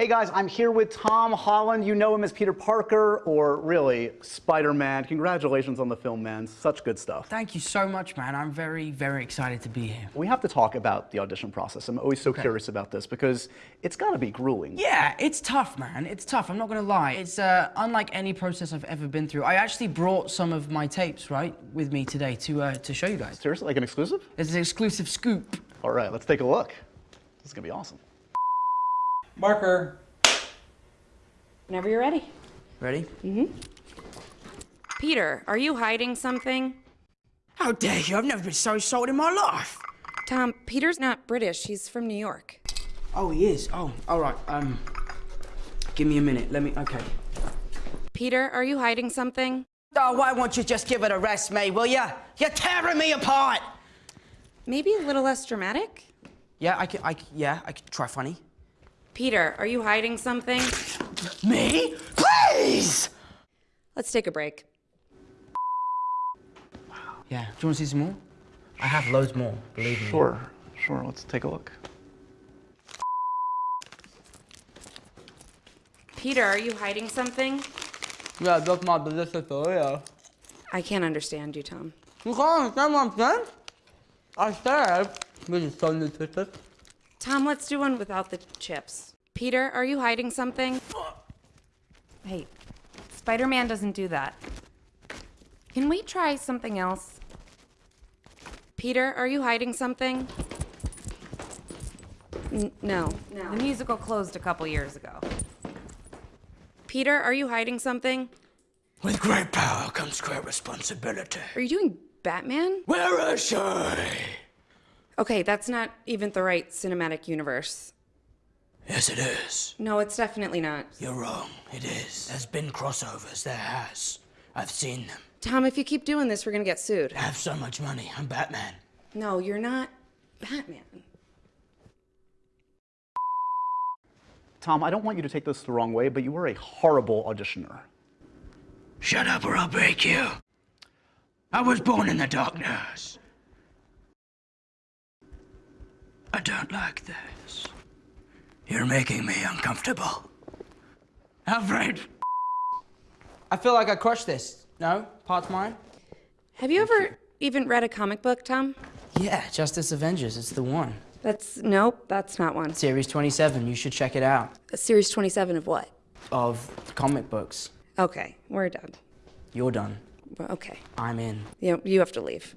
Hey guys, I'm here with Tom Holland. You know him as Peter Parker, or really, Spider-Man. Congratulations on the film, man. Such good stuff. Thank you so much, man. I'm very, very excited to be here. We have to talk about the audition process. I'm always so Okay. curious about this because it's gotta be grueling. Yeah, it's tough, man. It's tough. I'm not gonna lie. It's uh, unlike any process I've ever been through. I actually brought some of my tapes, right, with me today to uh, to show you guys. Seriously, like an exclusive? It's an exclusive scoop. All right, let's take a look. This is gonna be awesome. Marker. Whenever you're ready. Ready? Mm-hmm. Peter, are you hiding something? How dare you? I've never been so sold in my life. Tom, Peter's not British. He's from New York. Oh, he is. Oh, all right. Um, give me a minute. Let me. Okay. Peter, are you hiding something? Oh, why won't you just give it a rest, May? Will ya? You're tearing me apart. Maybe a little less dramatic? Yeah, I could. I, yeah, I could try funny. Peter, are you hiding something? Me? Please. Let's take a break. Yeah. Do you want to see some more? I have loads more. Believe me. Sure, sure, let's take a look. Peter, are you hiding something? Yeah, that's my delicious Oreo. I can't understand you, Tom. You can't understand what I'm saying? I said this is so nutritious. Tom, let's do one without the chips. Peter, are you hiding something? Hey, Spider Man doesn't do that. Can we try something else? Peter, are you hiding something? N- no. The musical closed a couple years ago. Peter, are you hiding something? With great power comes great responsibility. Are you doing Batman? Where is she? Okay, that's not even the right cinematic universe. Yes, it is. No, it's definitely not. You're wrong. It is. There's been crossovers. There has. I've seen them. Tom, if you keep doing this, we're gonna get sued. I have so much money. I'm Batman. No, you're not Batman. Tom, I don't want you to take this the wrong way, but you were a horrible auditioner. Shut up or I'll break you. I was born in the darkness. I don't like this. You're making me uncomfortable. Alfred! I feel like I crushed this. No? Part's mine? Have you ever even read a comic book, Tom? Yeah, Justice Avengers. It's the one. That's nope, that's not one. Series 27. You should check it out. Series 27 of what? Of comic books. Okay, we're done. You're done. Well, Okay, I'm in. you, you have to leave.